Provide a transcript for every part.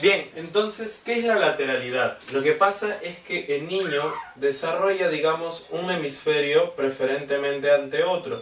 Bien, entonces, ¿qué es la lateralidad? Lo que pasa es que el niño desarrolla, digamos, un hemisferio preferentemente ante otro.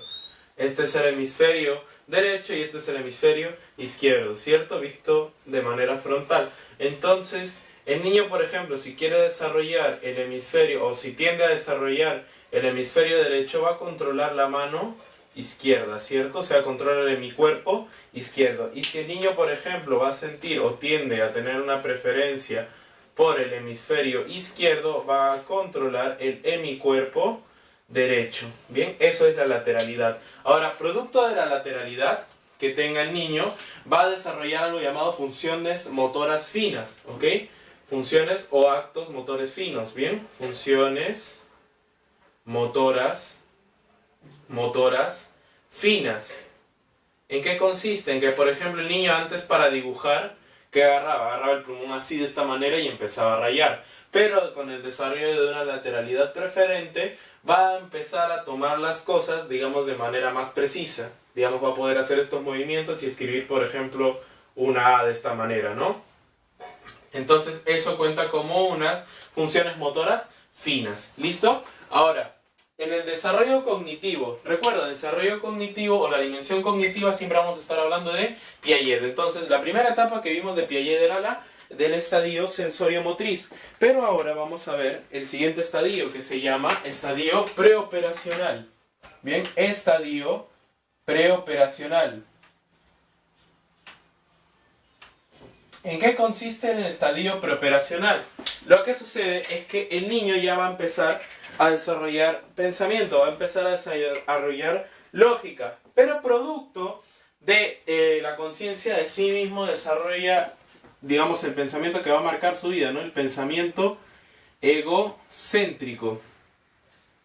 Este es el hemisferio derecho y este es el hemisferio izquierdo, ¿cierto? Visto de manera frontal. Entonces, el niño, por ejemplo, si quiere desarrollar el hemisferio o si tiende a desarrollar el hemisferio derecho, va a controlar la mano izquierda, ¿cierto? O sea, controla de mi cuerpo izquierdo. Y si el niño, por ejemplo, va a sentir o tiende a tener una preferencia por el hemisferio izquierdo, va a controlar el hemicuerpo derecho. Bien, eso es la lateralidad. Ahora, producto de la lateralidad que tenga el niño, va a desarrollar algo llamado funciones motoras finas, ¿ok? Funciones o actos motores finos, ¿bien? Funciones motoras, motoras finas. ¿En qué consiste? En que, por ejemplo, el niño antes para dibujar, ¿qué agarraba? Agarraba el plumón así de esta manera y empezaba a rayar. Pero con el desarrollo de una lateralidad preferente, va a empezar a tomar las cosas, digamos, de manera más precisa. Digamos, va a poder hacer estos movimientos y escribir, por ejemplo, una A de esta manera, ¿no? Entonces, eso cuenta como unas funciones motoras finas. ¿Listo? Ahora, en el desarrollo cognitivo, recuerda, desarrollo cognitivo o la dimensión cognitiva siempre vamos a estar hablando de Piaget. Entonces, la primera etapa que vimos de Piaget era la del estadio sensorio-motriz. Pero ahora vamos a ver el siguiente estadio que se llama estadio preoperacional. Bien, estadio preoperacional. ¿En qué consiste el estadio preoperacional? Lo que sucede es que el niño ya va a empezar a desarrollar pensamiento, va a empezar a desarrollar lógica, pero producto de eh, la conciencia de sí mismo desarrolla digamos, el pensamiento que va a marcar su vida, ¿no? El pensamiento egocéntrico.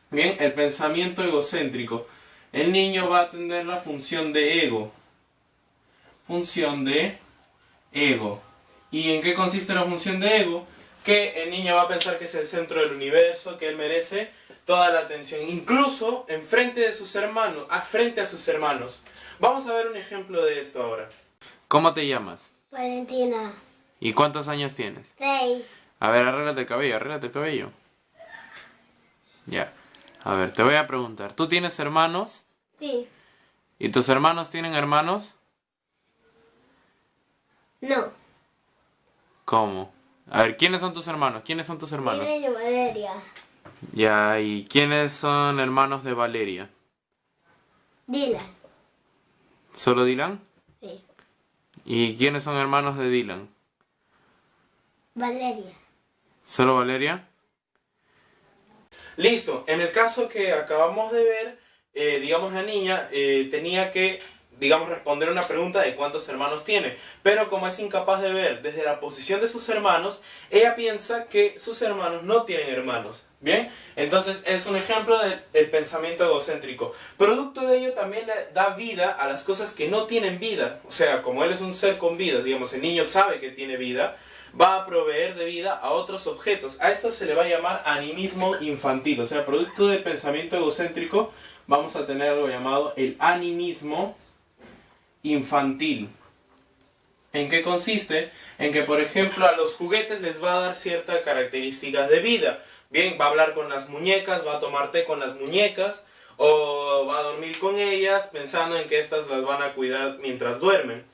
Bien, el pensamiento egocéntrico. El niño va a tener la función de ego. Función de ego. ¿Y en qué consiste la función de ego? Que el niño va a pensar que es el centro del universo, que él merece toda la atención, incluso en frente de sus hermanos, a frente a sus hermanos. Vamos a ver un ejemplo de esto ahora. ¿Cómo te llamas? Valentina. ¿Y cuántos años tienes? Seis. A ver, arréglate el cabello, arréglate el cabello. Ya. A ver, te voy a preguntar. ¿Tú tienes hermanos? Sí. ¿Y tus hermanos tienen hermanos? No. ¿Cómo? A ver, ¿quiénes son tus hermanos? ¿Quiénes son tus hermanos? Y Valeria. Ya, ¿y quiénes son hermanos de Valeria? Dylan. ¿Solo Dylan? Sí. ¿Y quiénes son hermanos de Dylan? Valeria. ¿Solo Valeria? Listo, en el caso que acabamos de ver, eh, digamos la niña eh, tenía que, digamos, responder una pregunta de cuántos hermanos tiene. Pero como es incapaz de ver desde la posición de sus hermanos, ella piensa que sus hermanos no tienen hermanos. ¿Bien? Entonces es un ejemplo del pensamiento egocéntrico. Producto de ello también le da vida a las cosas que no tienen vida. O sea, como él es un ser con vida, digamos, el niño sabe que tiene vida, va a proveer de vida a otros objetos. A esto se le va a llamar animismo infantil, o sea, producto del pensamiento egocéntrico vamos a tener algo llamado el animismo infantil. ¿En qué consiste? En que, por ejemplo, a los juguetes les va a dar ciertas características de vida. Bien, va a hablar con las muñecas, va a tomar té con las muñecas, o va a dormir con ellas pensando en que éstas las van a cuidar mientras duermen.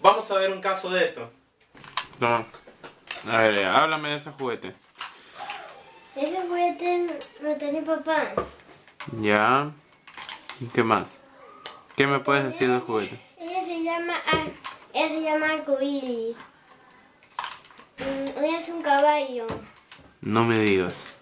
Vamos a ver un caso de esto. No. A ver, háblame de ese juguete. Ese juguete lo tenía papá. Ya. ¿Y qué más? ¿Qué me puedes decir del juguete? Llama, se llama arcoíris. Mm, es un caballo. No me digas.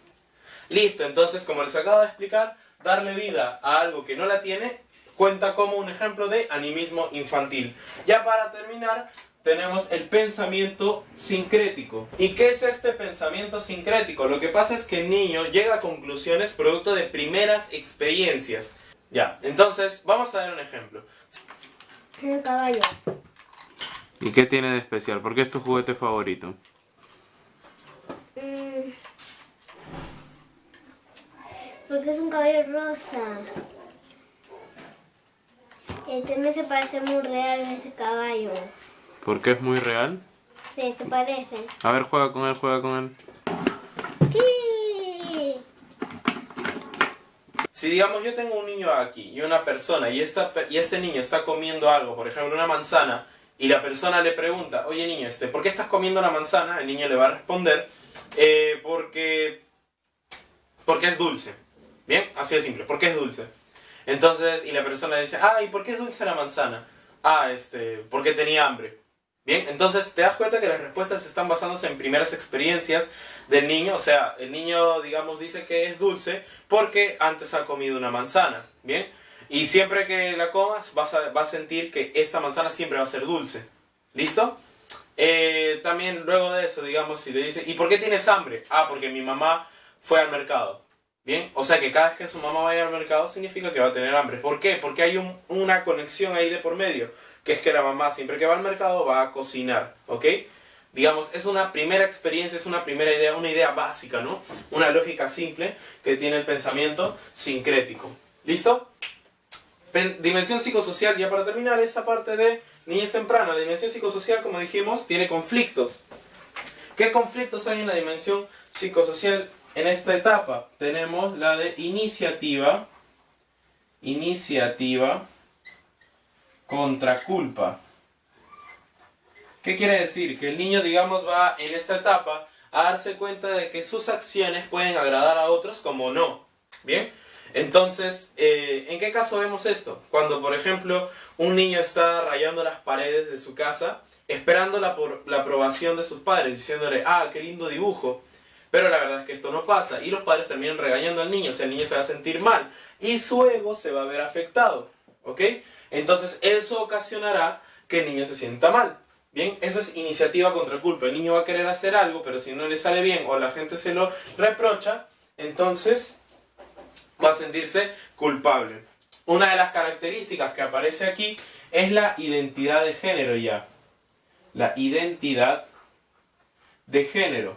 Listo, entonces como les acabo de explicar, darle vida a algo que no la tiene cuenta como un ejemplo de animismo infantil. Ya para terminar, tenemos el pensamiento sincrético. ¿Y qué es este pensamiento sincrético? Lo que pasa es que el niño llega a conclusiones producto de primeras experiencias. Ya, entonces vamos a ver un ejemplo. Un caballo. ¿Y qué tiene de especial? ¿Por qué es tu juguete favorito? Mm. Porque es un caballo rosa. Y también se parece muy real a ese caballo. ¿Por qué es muy real? Sí. Se parecen. A ver, juega con él, juega con él. ¿Qué? Si digamos yo tengo un niño aquí y una persona y, esta, y este niño está comiendo algo, por ejemplo una manzana, y la persona le pregunta, oye niño, este, ¿por qué estás comiendo una manzana? El niño le va a responder, "Eh, porque, porque es dulce. Bien, así de simple, porque es dulce. Entonces, y la persona le dice, ah, ¿y por qué es dulce la manzana? Ah, este, porque tenía hambre. Bien, entonces te das cuenta que las respuestas están basándose en primeras experiencias del niño, o sea, el niño, digamos, dice que es dulce porque antes ha comido una manzana, ¿bien? Y siempre que la comas vas a, vas a sentir que esta manzana siempre va a ser dulce, ¿listo? Eh, también luego de eso, digamos, si le dice, ¿y por qué tienes hambre? Ah, porque mi mamá fue al mercado, O sea que cada vez que su mamá vaya al mercado significa que va a tener hambre. ¿Por qué? Porque hay un- una conexión ahí de por medio, que es que la mamá siempre que va al mercado va a cocinar, ¿ok? Digamos, es una primera experiencia, es una primera idea, una idea básica, ¿no? Una lógica simple que tiene el pensamiento sincrético. ¿Listo? Dimensión psicosocial, ya para terminar esta parte de niñez temprana. La dimensión psicosocial, como dijimos, tiene conflictos. ¿Qué conflictos hay en la dimensión psicosocial en esta etapa? Tenemos la de iniciativa, iniciativa contra culpa. ¿Qué quiere decir? Que el niño, digamos, va en esta etapa a darse cuenta de que sus acciones pueden agradar a otros como no. ¿Bien? Entonces, eh, ¿en qué caso vemos esto? Cuando, por ejemplo, un niño está rayando las paredes de su casa, esperando la, por- la aprobación de sus padres, diciéndole, ah, qué lindo dibujo. Pero la verdad es que esto no pasa y los padres terminan regañando al niño, o sea, el niño se va a sentir mal y su ego se va a ver afectado, ¿ok? Entonces eso ocasionará que el niño se sienta mal. Bien, eso es iniciativa contra culpa. El niño va a querer hacer algo, pero si no le sale bien o la gente se lo reprocha, entonces va a sentirse culpable. Una de las características que aparece aquí es la identidad de género ya. La identidad de género.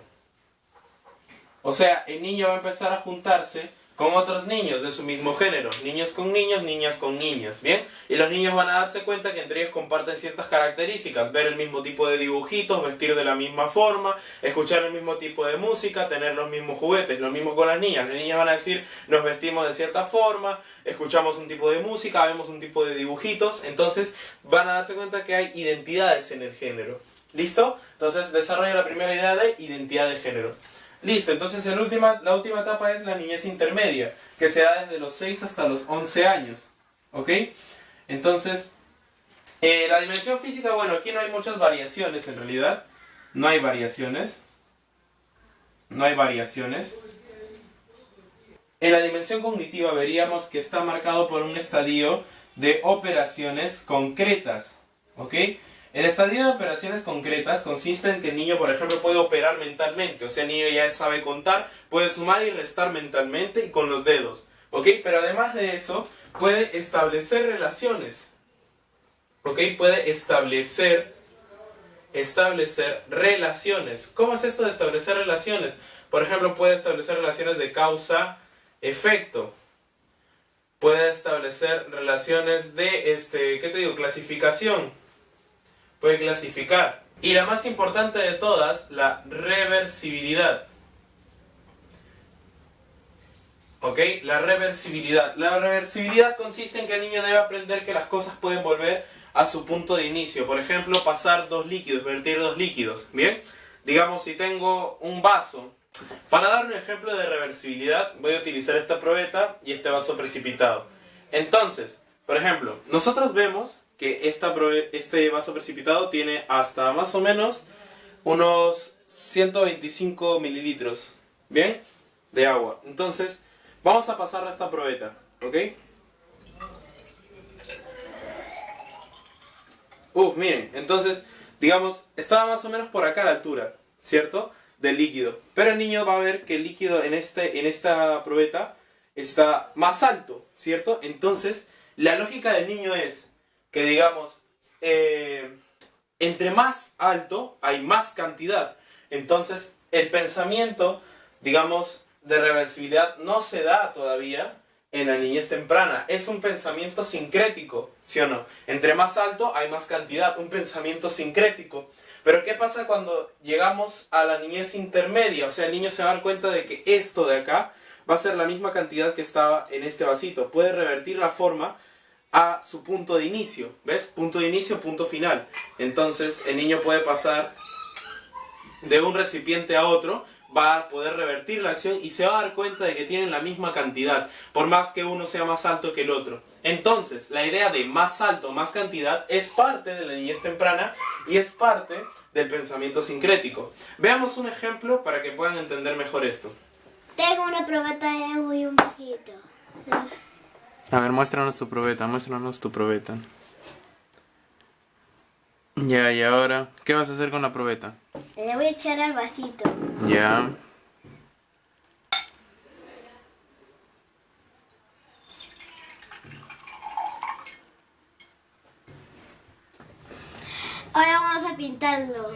O sea, el niño va a empezar a juntarse con otros niños de su mismo género. Niños con niños, niñas con niñas. ¿Bien? Y los niños van a darse cuenta que entre ellos comparten ciertas características. Ver el mismo tipo de dibujitos, vestir de la misma forma, escuchar el mismo tipo de música, tener los mismos juguetes. Lo mismo con las niñas. Las niñas van a decir, nos vestimos de cierta forma, escuchamos un tipo de música, vemos un tipo de dibujitos. Entonces van a darse cuenta que hay identidades en el género. ¿Listo? Entonces desarrolla la primera idea de identidad de género. Listo, entonces la última etapa es la niñez intermedia, que se da desde los 6 hasta los 11 años. ¿Ok? Entonces, eh, la dimensión física, bueno, aquí no hay muchas variaciones en realidad. No hay variaciones. No hay variaciones. En la dimensión cognitiva veríamos que está marcado por un estadio de operaciones concretas. ¿Ok? El estadio de operaciones concretas consiste en que el niño, por ejemplo, puede operar mentalmente. O sea, el niño ya sabe contar, puede sumar y restar mentalmente y con los dedos. ¿Ok? Pero además de eso, puede establecer relaciones. ¿Ok? Puede establecer, establecer relaciones. ¿Cómo es esto de establecer relaciones? Por ejemplo, puede establecer relaciones de causa-efecto. Puede establecer relaciones de, este, ¿qué te digo? Clasificación puede clasificar. Y la más importante de todas, la reversibilidad. ¿Ok? La reversibilidad. La reversibilidad consiste en que el niño debe aprender que las cosas pueden volver a su punto de inicio. Por ejemplo, pasar dos líquidos, vertir dos líquidos. ¿Bien? Digamos, si tengo un vaso. Para dar un ejemplo de reversibilidad, voy a utilizar esta probeta y este vaso precipitado. Entonces, por ejemplo, nosotros vemos que esta este vaso precipitado tiene hasta más o menos unos 125 mililitros, ¿bien? De agua. Entonces, vamos a pasar a esta probeta, ¿ok? Uf, miren, entonces, digamos, estaba más o menos por acá la altura, ¿cierto? Del líquido. Pero el niño va a ver que el líquido en, este, en esta probeta está más alto, ¿cierto? Entonces, la lógica del niño es que, digamos, eh, entre más alto hay más cantidad. Entonces, el pensamiento, digamos, de reversibilidad no se da todavía en la niñez temprana. Es un pensamiento sincrético, ¿sí o no? Entre más alto hay más cantidad, un pensamiento sincrético. Pero ¿qué pasa cuando llegamos a la niñez intermedia? O sea, el niño se va a dar cuenta de que esto de acá va a ser la misma cantidad que estaba en este vasito. Puede revertir la forma a su punto de inicio. ¿Ves? Punto de inicio, punto final. Entonces el niño puede pasar de un recipiente a otro va a poder revertir la acción y se va a dar cuenta de que tienen la misma cantidad, por más que uno sea más alto que el otro. Entonces, la idea de más alto, más cantidad, es parte de la niñez temprana y es parte del pensamiento sincrético. Veamos un ejemplo para que puedan entender mejor esto. Tengo una probeta de agua y un vasito. A ver, muéstranos tu probeta, muéstranos tu probeta. Ya, y ahora, ¿qué vas a hacer con la probeta? Le voy a echar al vasito. Ya. Ahora vamos a pintarlo.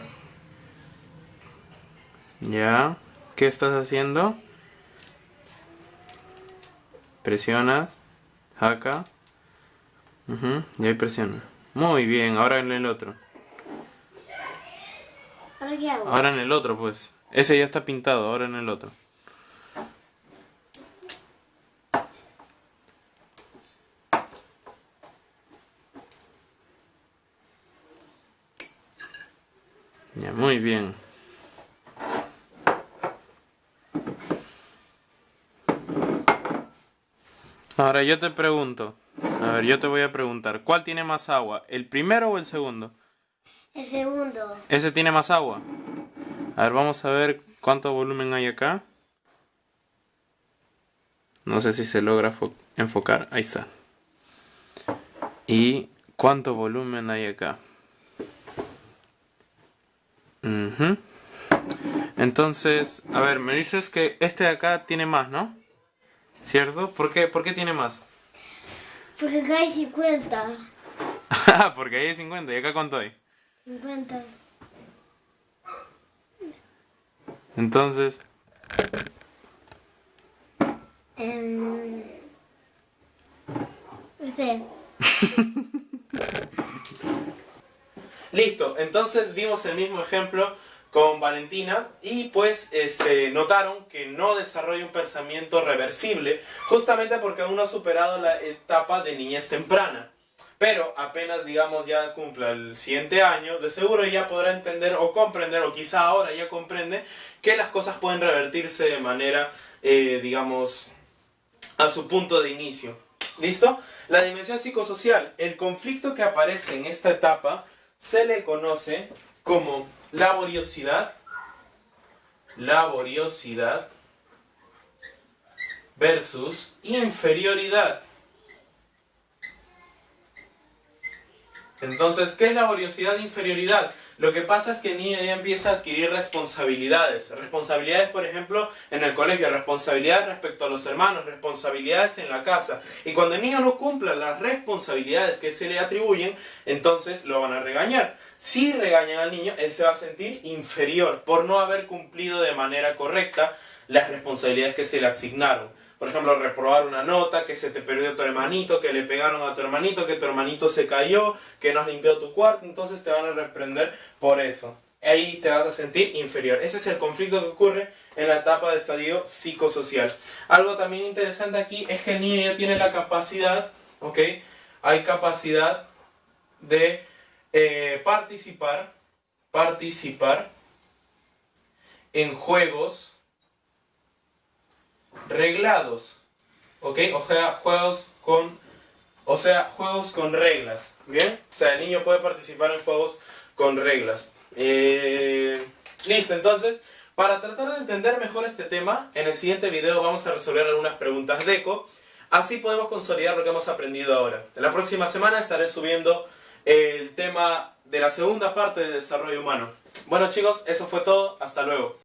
Ya. ¿Qué estás haciendo? Presionas. Acá. Y ahí presiona. Muy bien, ahora en el otro. ¿Ahora qué hago? Ahora en el otro, pues. Ese ya está pintado, ahora en el otro. Ya, muy bien. Ahora yo te pregunto. A ver, yo te voy a preguntar. ¿Cuál tiene más agua? ¿El primero o el segundo? El segundo. Ese tiene más agua. A ver, vamos a ver cuánto volumen hay acá. No sé si se logra fo- enfocar. Ahí está. ¿Y cuánto volumen hay acá? Entonces, a ver, me dices que este de acá tiene más, ¿no? ¿Cierto? ¿Por qué, ¿Por qué tiene más? Porque acá hay 50. Ah, Porque ahí hay 50 y acá cuánto hay. 50. Entonces, En... Este. Listo, entonces vimos el mismo ejemplo con Valentina y pues este, notaron que no desarrolla un pensamiento reversible justamente porque aún no ha superado la etapa de niñez temprana. Pero apenas, digamos, ya cumpla el siguiente año, de seguro ya podrá entender o comprender, o quizá ahora ya comprende, que las cosas pueden revertirse de manera, eh, digamos, a su punto de inicio. ¿Listo? La dimensión psicosocial, el conflicto que aparece en esta etapa, se le conoce como laboriosidad, laboriosidad versus inferioridad. Entonces, ¿qué es laboriosidad e inferioridad? Lo que pasa es que el niño ya empieza a adquirir responsabilidades. Responsabilidades, por ejemplo, en el colegio, responsabilidades respecto a los hermanos, responsabilidades en la casa. Y cuando el niño no cumpla las responsabilidades que se le atribuyen, entonces lo van a regañar. Si regañan al niño, él se va a sentir inferior por no haber cumplido de manera correcta las responsabilidades que se le asignaron. Por ejemplo, reprobar una nota, que se te perdió tu hermanito, que le pegaron a tu hermanito, que tu hermanito se cayó, que no has limpiado tu cuarto, entonces te van a reprender por eso. Ahí te vas a sentir inferior. Ese es el conflicto que ocurre en la etapa de estadio psicosocial. Algo también interesante aquí es que el niño ya tiene la capacidad, ¿ok? Hay capacidad de eh, participar, participar en juegos reglados, ¿ok? O sea, juegos con, o sea, juegos con reglas, ¿bien? O sea, el niño puede participar en juegos con reglas. Eh, listo, entonces, para tratar de entender mejor este tema, en el siguiente video vamos a resolver algunas preguntas de eco, así podemos consolidar lo que hemos aprendido ahora. La próxima semana estaré subiendo el tema de la segunda parte del desarrollo humano. Bueno chicos, eso fue todo, hasta luego.